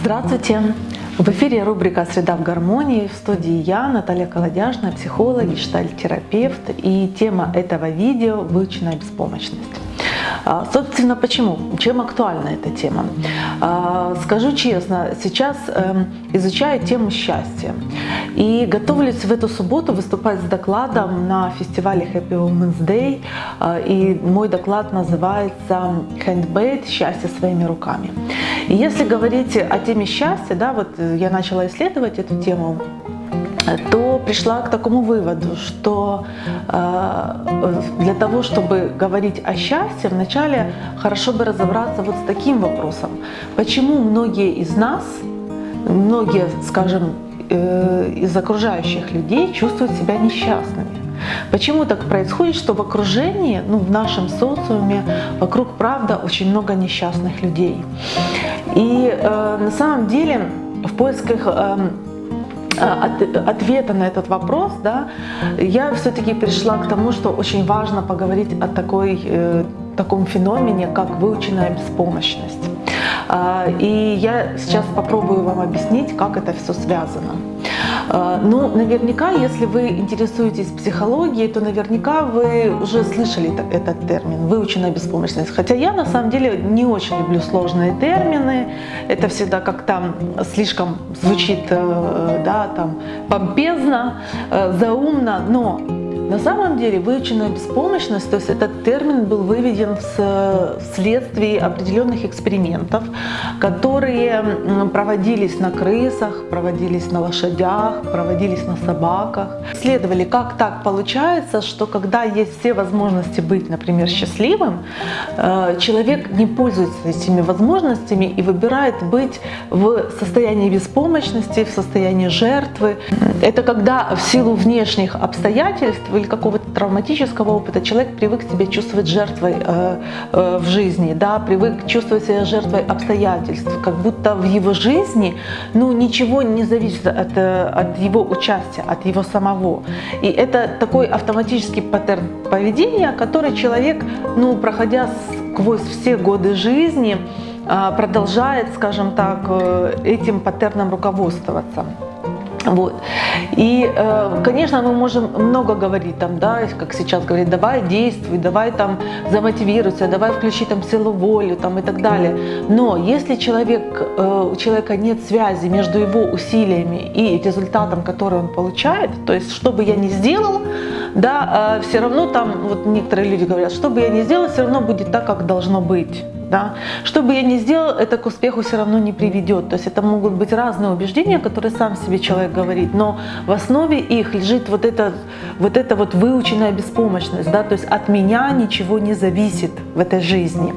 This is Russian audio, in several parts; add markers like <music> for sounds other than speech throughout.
Здравствуйте! В эфире рубрика «Среда в гармонии» в студии я, Наталья Колодяжная, психолог, гештальт-терапевт. И тема этого видео – выученная беспомощность. А, собственно, почему? Чем актуальна эта тема? А, скажу честно, сейчас эм, изучаю тему счастья. И готовлюсь в эту субботу выступать с докладом на фестивале Happy Women's Day. А, и мой доклад называется «Handmade. Счастье своими руками». И если говорить о теме счастья, да, вот я начала исследовать эту тему, то пришла к такому выводу, что э, для того, чтобы говорить о счастье, вначале хорошо бы разобраться вот с таким вопросом. Почему многие из нас, многие, скажем, э, из окружающих людей чувствуют себя несчастными? Почему так происходит, что в окружении, ну, в нашем социуме, вокруг, правда, очень много несчастных людей? И э, на самом деле в поисках э, от, ответа на этот вопрос, да, я все-таки пришла к тому, что очень важно поговорить о такой, э, таком феномене, как выученная беспомощность. А, и я сейчас попробую вам объяснить, как это все связано. А, ну, наверняка, если вы интересуетесь психологией, то наверняка вы уже слышали этот термин «выученная беспомощность». Хотя я на самом деле не очень люблю сложные термины. Это всегда как-то слишком звучит э, да, там, помпезно, э, заумно, но на самом деле выученная беспомощность, то есть этот термин был выведен вследствие определенных экспериментов, которые проводились на крысах, проводились на лошадях, проводились на собаках. Исследовали, как так получается, что когда есть все возможности быть, например, счастливым, э, человек не пользуется этими возможностями и выбирает быть в состоянии беспомощности, в состоянии жертвы. Это когда в силу внешних обстоятельств или какого-то травматического опыта человек привык себя чувствовать жертвой э, э, в жизни, да, привык чувствовать себя жертвой обстоятельств, как будто в его жизни ну, ничего не зависит от, э, от его участия, от его самого. И это такой автоматический паттерн поведения, который человек, ну, проходя сквозь все годы жизни, э, продолжает, скажем так, э, этим паттерном руководствоваться. Вот. И, э, конечно, мы можем много говорить, там, да, как сейчас говорить, давай действуй, давай там замотивируйся, давай включи там силу воли там, и так далее. Но если человек, э, у человека нет связи между его усилиями и результатом, который он получает, то есть что бы я ни сделал, да, э, все равно там, вот некоторые люди говорят, что бы я ни сделал, все равно будет так, как должно быть. Да? Что бы я ни сделал, это к успеху все равно не приведет. То есть это могут быть разные убеждения, которые сам себе человек говорит, но в основе их лежит вот эта вот, эта вот выученная беспомощность. Да? То есть от меня ничего не зависит в этой жизни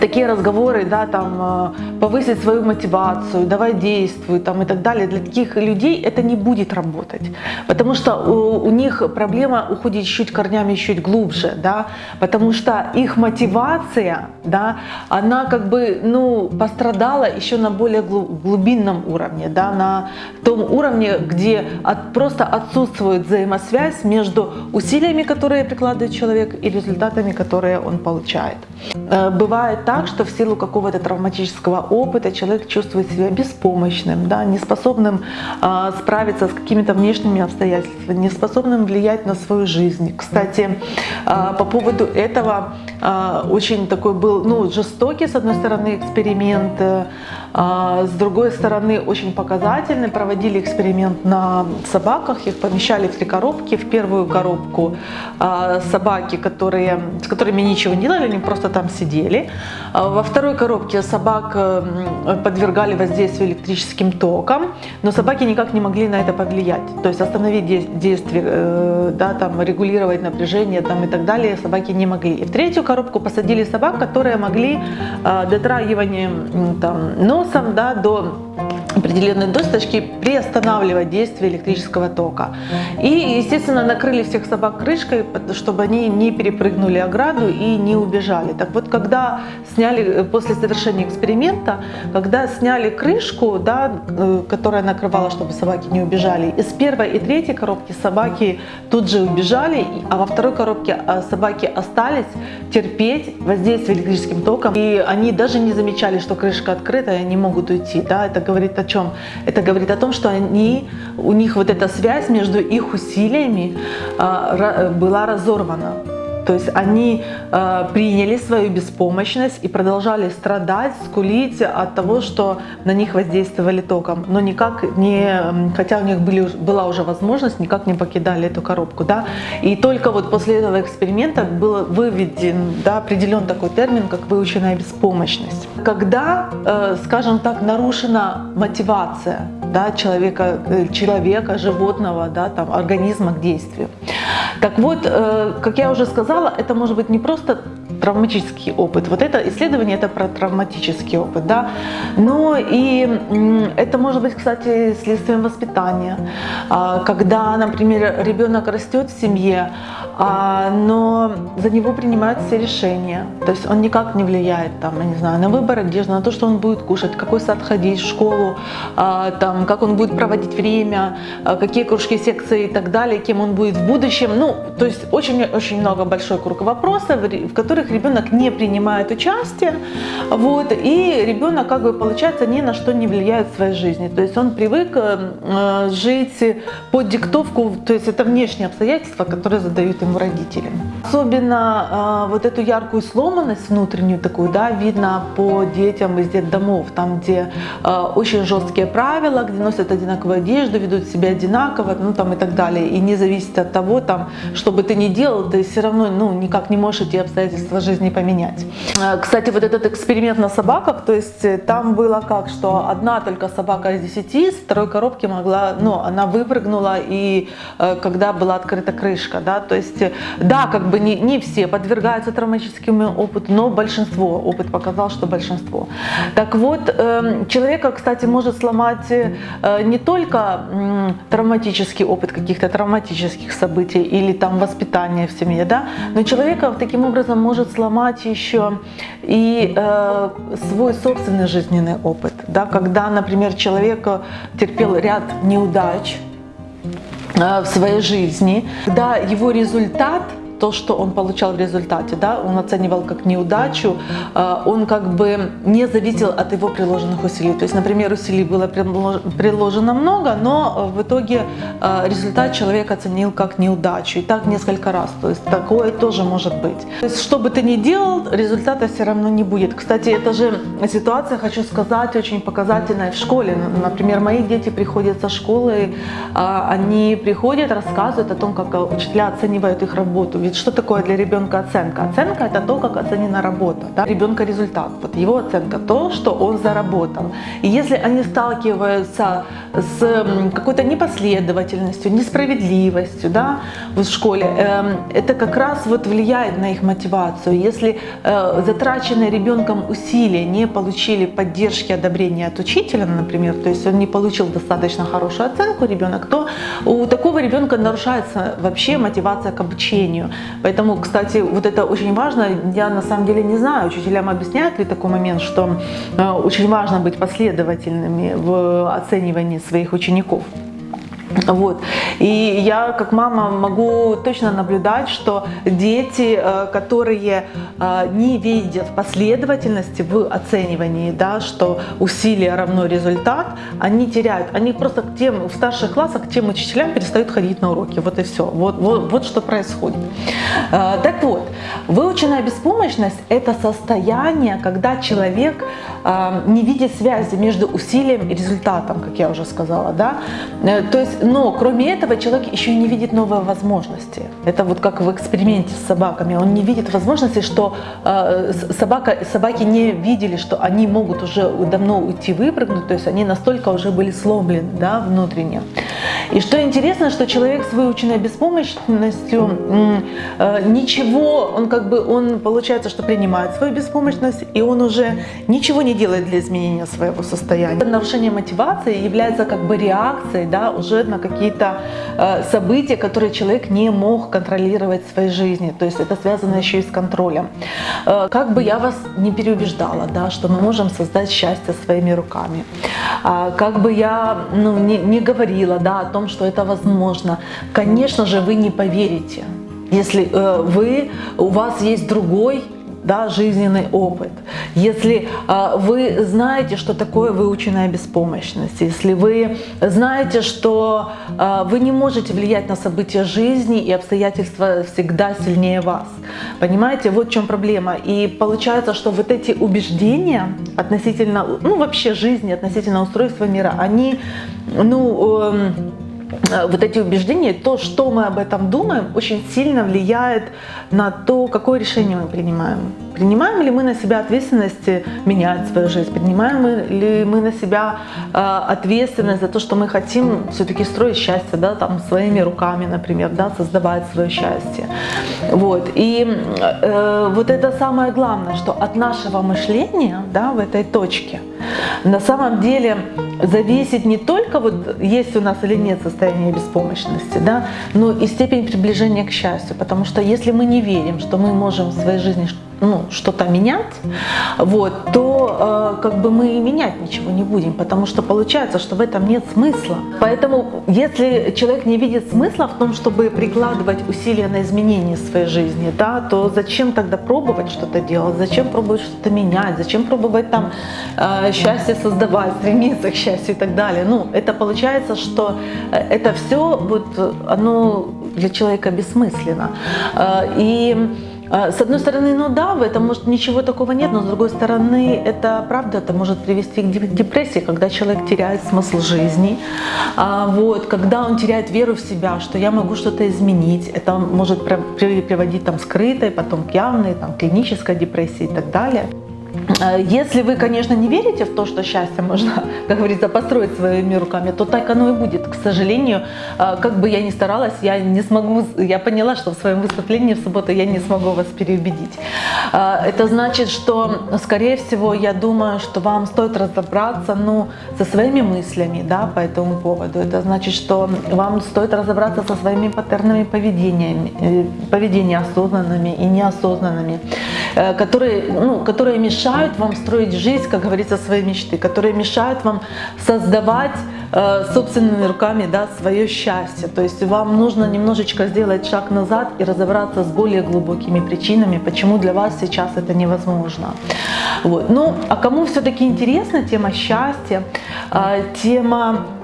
такие разговоры, да, там, э, повысить свою мотивацию, давай действуй, там, и так далее, для таких людей это не будет работать. Потому что у, у них проблема уходит чуть корнями чуть глубже, да, потому что их мотивация, да, она как бы, ну, пострадала еще на более глубинном уровне, да, на том уровне, где от, просто отсутствует взаимосвязь между усилиями, которые прикладывает человек, и результатами, которые он получает. Э, бывает так, что в силу какого-то травматического опыта человек чувствует себя беспомощным, да, неспособным э, справиться с какими-то внешними обстоятельствами, неспособным влиять на свою жизнь. Кстати, э, по поводу этого э, очень такой был ну, жестокий, с одной стороны, эксперимент, э, с другой стороны, очень показательный. Проводили эксперимент на собаках, их помещали в три коробки. В первую коробку э, собаки, которые, с которыми ничего не делали, они просто там сидели. А во второй коробке собак э, подвергали воздействию электрическим током, но собаки никак не могли на это повлиять. То есть остановить действие, э, да, там, регулировать напряжение там, и так далее собаки не могли. И в третью коробку посадили собак, которые могли э, дотрагиванием там, носом да, до определенные досточки приостанавливать действие электрического тока. И, естественно, накрыли всех собак крышкой, чтобы они не перепрыгнули ограду и не убежали. Так вот, когда сняли, э, после завершения эксперимента, когда сняли крышку, да, э, которая накрывала, чтобы собаки не убежали, из первой и третьей коробки собаки тут же убежали, а во второй коробке а, собаки остались терпеть воздействие электрическим током. И они даже не замечали, что крышка открыта, и они могут уйти. Да? Это говорит о чем? Это говорит о том, что они, у них вот эта связь между их усилиями а, была разорвана. То есть они э, приняли свою беспомощность и продолжали страдать, скулить от того, что на них воздействовали током. Но никак не, хотя у них были, была уже возможность, никак не покидали эту коробку. Да? И только вот после этого эксперимента был выведен, да, определен такой термин, как выученная беспомощность. Когда, э, скажем так, нарушена мотивация да, человека, э, человека, животного, да, там, организма к действию. Так вот, э, как я уже сказала, это может быть не просто травматический опыт. Вот это исследование это про травматический опыт, да. Но и это может быть, кстати, следствием воспитания. А, когда, например, ребенок растет в семье, но за него принимают все решения. То есть он никак не влияет там, я не знаю, на выбор одежды, на то, что он будет кушать, какой сад ходить, в школу, а, там, как он будет проводить время, какие кружки, секции и так далее, кем он будет в будущем. Ну, то есть очень-очень много большой круг вопросов, в которых ребенок не принимает участие, вот, и ребенок, как бы, получается, ни на что не влияет в своей жизни. То есть он привык э, жить под диктовку, то есть это внешние обстоятельства, которые задают ему родители. Особенно э, вот эту яркую сломанность внутреннюю такую, да, видно по детям из детдомов, там, где э, очень жесткие правила, где носят одинаковую одежду, ведут себя одинаково, ну, там, и так далее. И не зависит от того, там, что бы ты ни делал, ты все равно, ну, никак не можешь эти обстоятельства жизни поменять. Э, кстати, вот этот эксперимент на собаках, то есть э, там было как, что одна только собака из десяти с второй коробки могла, ну, она выпрыгнула, и э, когда была открыта крышка, да, то есть, да, как бы не, не все подвергаются травматическому опыту, но большинство, опыт показал, что большинство. Так вот, эм, человека, кстати, может сломать не только травматический опыт каких-то травматических событий или там воспитания в семье, да, но человека таким образом может сломать еще и э, свой собственный жизненный опыт. Да? Когда, например, человек терпел ряд неудач э, в своей жизни, когда его результат – то, что он получал в результате, да, он оценивал как неудачу, а, он как бы не зависел от его приложенных усилий. То есть, например, усилий было приложено много, но в итоге а, результат человек оценил как неудачу. И так несколько раз. То есть такое тоже может быть. То есть, что бы ты ни делал, результата все равно не будет. Кстати, это же ситуация, хочу сказать, очень показательная в школе. Например, мои дети приходят со школы, они приходят, рассказывают о том, как учителя оценивают их работу. Ведь что такое для ребенка оценка? Оценка это то, как оценена работа. Да? Ребенка результат. Вот его оценка то, что он заработал. И если они сталкиваются с какой-то непоследовательностью, несправедливостью да, в школе, эм, это как раз вот влияет на их мотивацию. Если э, затраченные ребенком усилия не получили поддержки, одобрения от учителя, например, то есть он не получил достаточно хорошую оценку ребенок, то у такого ребенка нарушается вообще мотивация к обучению. Поэтому, кстати, вот это очень важно. Я на самом деле не знаю, учителям объясняют ли такой момент, что э, очень важно быть последовательными в оценивании своих учеников. Вот. И я как мама могу точно наблюдать, что дети, э, которые э, не видят последовательности в оценивании, да, что усилие равно результат, они теряют. Они просто к тем, в старших классах к тем учителям перестают ходить на уроки. Вот и все. Вот, вот, вот что происходит. Э, так вот, выученная беспомощность – это состояние, когда человек не видит связи между усилием и результатом, как я уже сказала. Да? То есть но кроме этого человек еще не видит новые возможности. Это вот как в эксперименте с собаками. Он не видит возможности, что э, собака, собаки не видели, что они могут уже давно уйти выпрыгнуть, то есть они настолько уже были сломлены да, внутренне. И что интересно, что человек с выученной беспомощностью э, ничего, он как бы, он получается, что принимает свою беспомощность, и он уже ничего не делает для изменения своего состояния. Нарушение мотивации является как бы реакцией да, уже на какие-то э, события, которые человек не мог контролировать в своей жизни. То есть это связано еще и с контролем. Э, как бы я вас не переубеждала, да, что мы можем создать счастье своими руками. А, как бы я ну, не, не говорила да, том, что это возможно, конечно же, вы не поверите, если э, вы, у вас есть другой да, жизненный опыт, если э, вы знаете, что такое выученная беспомощность, если вы знаете, что э, вы не можете влиять на события жизни и обстоятельства всегда сильнее вас. Понимаете, вот в чем проблема. И получается, что вот эти убеждения относительно, ну вообще жизни, относительно устройства мира, они, ну, э, вот эти убеждения, то, что мы об этом думаем, очень сильно влияет на то, какое решение мы принимаем. Принимаем ли мы на себя ответственность менять свою жизнь? Принимаем ли мы на себя э, ответственность за то, что мы хотим все-таки строить счастье, да, там, своими руками, например, да, создавать свое счастье? Вот. И э, вот это самое главное, что от нашего мышления да, в этой точке на самом деле зависит не только вот есть у нас или нет состояние беспомощности, да, но и степень приближения к счастью. Потому что если мы не верим, что мы можем в своей жизни ну, что-то менять, вот, то э, как бы мы и менять ничего не будем, потому что получается, что в этом нет смысла. Поэтому если человек не видит смысла в том, чтобы прикладывать усилия на изменение своей жизни, да, то зачем тогда пробовать что-то делать, зачем пробовать что-то менять, зачем пробовать там э, счастье создавать, стремиться к счастью и так далее. Ну, это получается, что э, это все вот, оно для человека бессмысленно. Э, и с одной стороны, ну да, в этом может ничего такого нет, но с другой стороны, это правда, это может привести к депрессии, когда человек теряет смысл жизни, а, вот, когда он теряет веру в себя, что я могу что-то изменить, это может приводить там скрытой, потом к явной, там, клинической депрессии и так далее. Э, если вы, конечно, не верите в то, что счастье можно, <laughs> как говорится, построить своими руками, то так оно и будет. К сожалению, э, как бы я ни старалась, я не смогу, я поняла, что в своем выступлении в субботу я не смогу вас переубедить. Э, это значит, что, скорее всего, я думаю, что вам стоит разобраться ну, со своими мыслями да, по этому поводу. Это значит, что вам стоит разобраться со своими паттернами поведения, поведения осознанными и неосознанными, которые, ну, которые мешают вам строить жизнь, как говорится, своей мечты, которые мешают вам создавать э, собственными руками да, свое счастье. То есть вам нужно немножечко сделать шаг назад и разобраться с более глубокими причинами, почему для вас сейчас это невозможно. Вот. Ну, а кому все-таки интересна тема счастья, э, тема Э,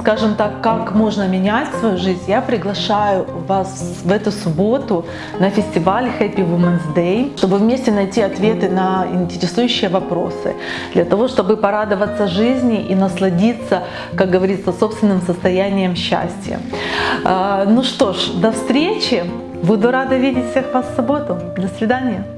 скажем так, как можно менять свою жизнь, я приглашаю вас в эту субботу на фестиваль Happy Women's Day, чтобы вместе найти ответы на интересующие вопросы, для того, чтобы порадоваться жизни и насладиться, как говорится, собственным состоянием счастья. Э, ну что ж, до встречи! Буду рада видеть всех вас в субботу. До свидания!